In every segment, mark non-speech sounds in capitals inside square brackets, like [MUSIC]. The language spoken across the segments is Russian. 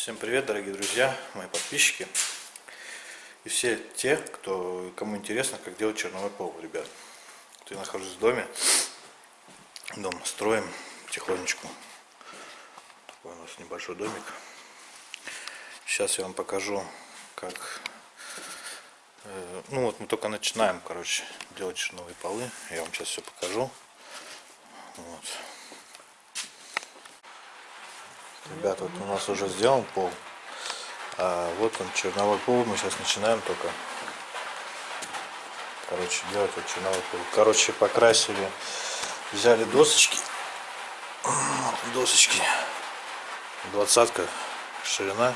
Всем привет, дорогие друзья, мои подписчики и все те, кто, кому интересно, как делать черновой пол, ребят. Вот я нахожусь в доме, дом строим потихонечку. Такой у нас небольшой домик. Сейчас я вам покажу, как... э, ну вот мы только начинаем, короче, делать черновые полы. Я вам сейчас все покажу. Вот. Ребята, вот у нас уже сделан пол. А вот он, черновой пол. Мы сейчас начинаем только. Короче, делать вот черновой пол. Короче, покрасили. Взяли досочки. [CLEARS THROAT] Досочки. Двадцатка ширина.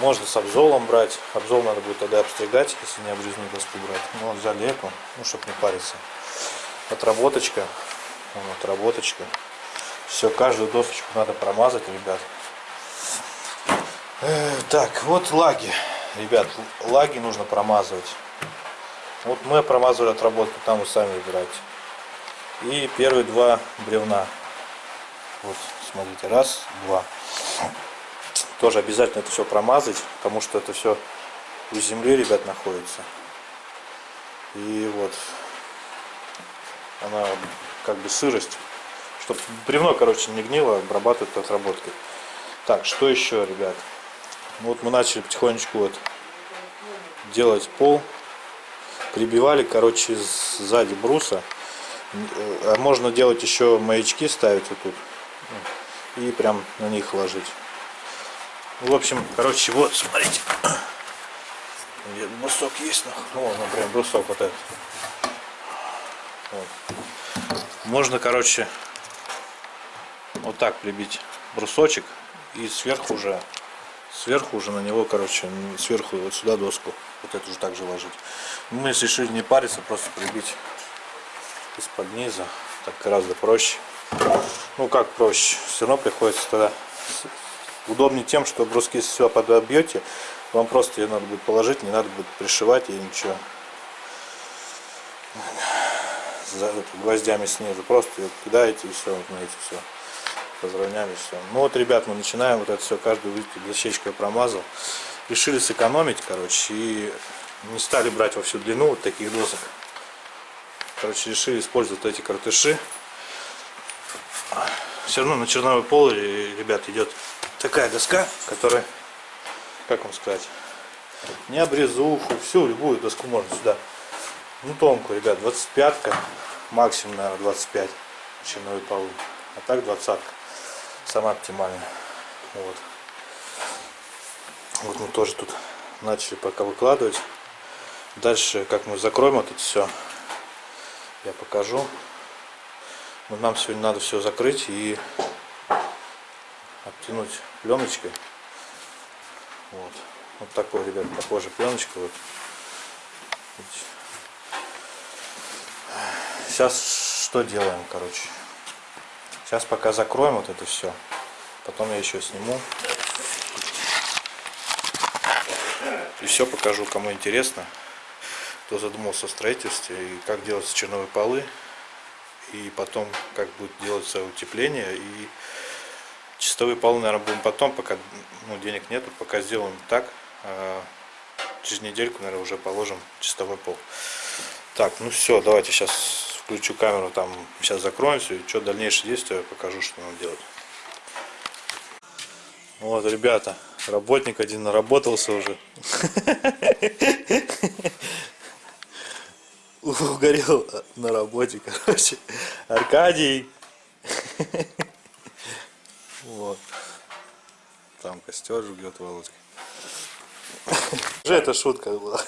Можно с обзолом брать. Обзол надо будет тогда обстригать, если не обрезную доску брать. Ну, взяли эту, ну, чтобы не париться. Отработочка. Вот, отработочка. Все, каждую досочку надо промазать, ребят. Э, так, вот лаги. Ребят, лаги нужно промазывать. Вот мы промазывали отработку, там вы сами выбираете. И первые два бревна. Вот, смотрите, раз, два. Тоже обязательно это все промазать, потому что это все у земли, ребят, находится. И вот, она как бы сырость чтобы бревно, короче, не гнило, обрабатывать отработкой. Так, что еще, ребят? Ну, вот мы начали потихонечку вот делать пол. Прибивали, короче, сзади бруса. А можно делать еще маячки ставить вот тут. И прям на них ложить. В общем, короче, вот, смотрите. Брусок есть, ну, например, брусок вот этот. Вот. Можно, короче, вот так прибить брусочек и сверху уже сверху уже на него короче сверху вот сюда доску вот эту же также ложить. Мы решили не париться просто прибить из-под низа так гораздо проще. Ну как проще? Все равно приходится тогда удобнее тем что бруски все подобьете вам просто ее надо будет положить не надо будет пришивать и ничего. Гвоздями снизу просто ее кидаете и все знаете все разровняли все. Ну вот, ребят, мы начинаем вот это все, каждую дощечку я промазал. Решили сэкономить, короче, и не стали брать во всю длину вот таких досок. Короче, решили использовать эти картыши. Все равно на черновой пол, ребят, идет такая доска, которая, как вам сказать, не обрезуху, всю любую доску можно сюда. Ну, тонкую, ребят, 25-ка, максимум, наверное, 25 черновой полы. А так 20 -ка самая оптимальная. Вот. Вот мы тоже тут начали пока выкладывать. Дальше, как мы закроем это все, я покажу. Но нам сегодня надо все закрыть и обтянуть пленочкой. Вот. Вот такой, ребят, похожая пленочка. Вот. Сейчас что делаем, короче. Сейчас пока закроем вот это все. Потом я еще сниму. И все покажу, кому интересно. Кто задумался о строительстве и как делать черновые полы. И потом, как будет делаться утепление. И чистовые полы, наверное, будем потом, пока ну, денег нету. Пока сделаем так. А через недельку, наверное, уже положим чистовой пол. Так, ну все, давайте сейчас включу камеру, там сейчас закроемся, и что дальнейшие действия покажу, что надо делать. Вот, ребята, работник один наработался уже. Угорел на работе, короче. Аркадий. Вот. Там костер жгет Володька. Уже это шутка была.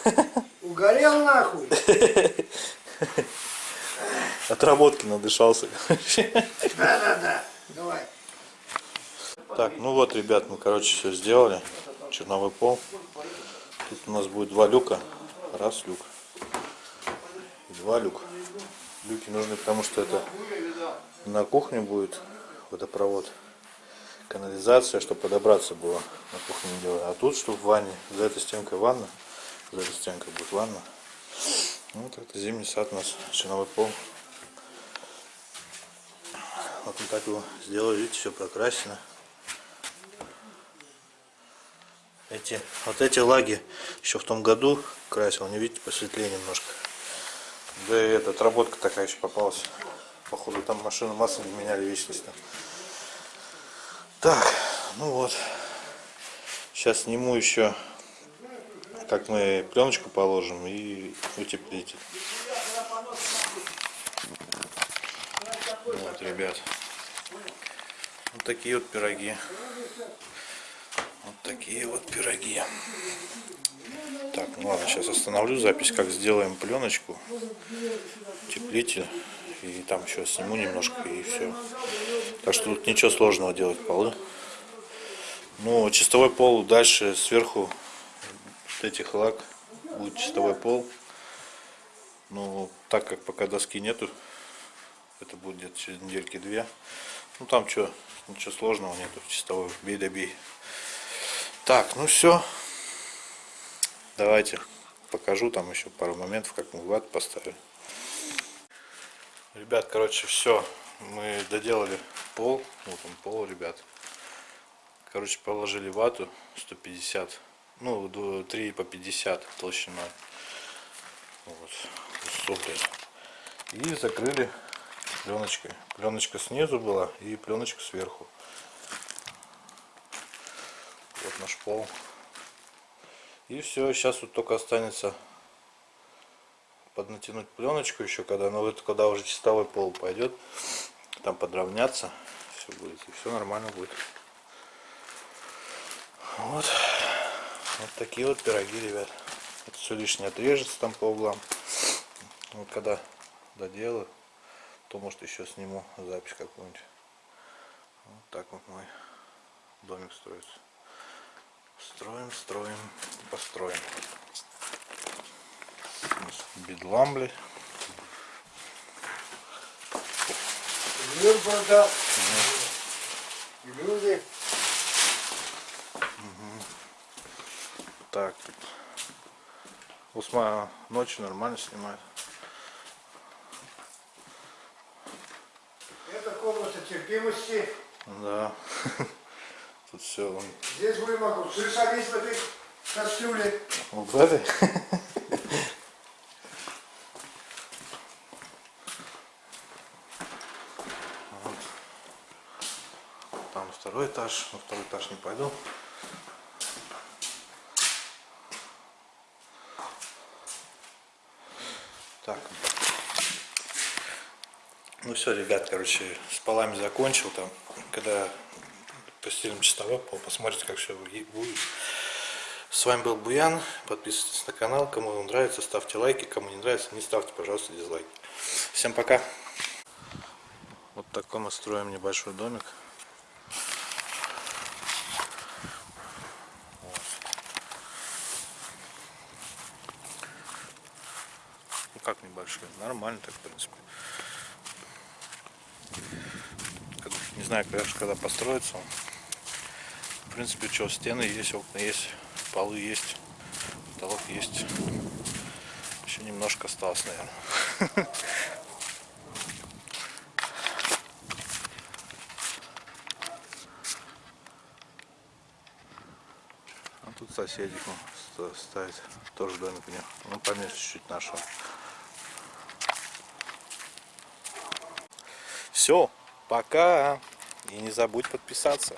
Угорел нахуй. Отработки надышался. Да-да-да, давай. Так, ну вот, ребят, мы, короче, все сделали. Черновой пол. Тут у нас будет два люка. Раз люк. И два люка. Люки нужны, потому что это на кухне будет водопровод. Канализация, чтобы подобраться было. На кухне не делаю. А тут, чтобы в ванне. За этой стенкой ванна. За этой стенкой будет ванна. Ну, вот это зимний сад у нас. Черновой пол. Вот мы так его сделали, видите, все прокрашено. Эти, вот эти лаги еще в том году красил, не видите, посветлее немножко. Да и эта отработка такая еще попалась. Походу там машину масло не меняли вечностно. Так, ну вот. Сейчас сниму еще, как мы пленочку положим и утеплитель. Вот, ребят. Вот такие вот пироги. Вот такие вот пироги. Так, ну ладно, сейчас остановлю запись, как сделаем пленочку, утеплитель. И там еще сниму немножко и все. Так что тут ничего сложного делать полы. Ну, чистовой пол дальше сверху вот этих лак будет чистовой пол. Ну, так как пока доски нету, это будет где-то через недельки две. Ну там что, ничего сложного нету, чистовой, бей да. Так, ну все. Давайте покажу там еще пару моментов, как мы ват поставили. Ребят, короче, все. Мы доделали пол. Вот он пол, ребят. Короче, положили вату 150. Ну, до 3 по 50 толщиной. Вот. Супер. И закрыли пленочкой. Пленочка снизу была и пленочка сверху. Вот наш пол. И все, сейчас вот только останется поднатянуть пленочку еще, когда, ну, вот, когда уже чистовой пол пойдет, там подровняться, все будет, и все нормально будет. Вот, вот такие вот пироги, ребят. Это все лишнее отрежется там по углам. Вот когда доделаю, то может еще сниму запись какую-нибудь. Вот так вот мой домик строится. Строим, строим, построим. Бедлам, блядь. Мир продал. И люди. Так, тут Усма ночью нормально снимает. Это комната терпимости. Да. [LAUGHS] Тут все. Здесь вы могу. Ты садись в этой кастрюле. Вот в этой. [LAUGHS] Там второй этаж. На второй этаж не пойду. Ну все, ребят, короче, с полами закончил там. Когда постелим чистовой пол, посмотрите, как все будет. С вами был Буян. Подписывайтесь на канал. Кому он нравится, ставьте лайки. Кому не нравится, не ставьте, пожалуйста, дизлайки. Всем пока. Вот такой мы строим небольшой домик. Ну как небольшой? Нормально так, в принципе. Как- Не знаю, конечно, когда построится. В принципе, что, стены есть, окна есть, полы есть, потолок есть. Еще немножко осталось, наверное. А [LAUGHS] тут соседик ну, ста- ставит, тоже домик у него. Ну, поменьше чуть-чуть нашего. Все, пока. И не забудь подписаться.